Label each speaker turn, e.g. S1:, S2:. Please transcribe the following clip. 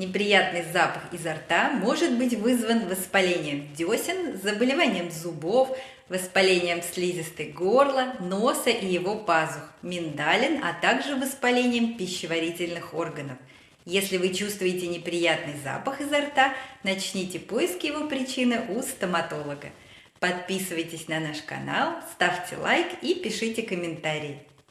S1: Неприятный запах изо рта может быть вызван воспалением десен, заболеванием зубов, воспалением слизистой горла, носа и его пазух, миндалин, а также воспалением пищеварительных органов. Если вы чувствуете неприятный запах изо рта, начните поиски его причины у стоматолога. Подписывайтесь на наш канал, ставьте лайк и пишите комментарии.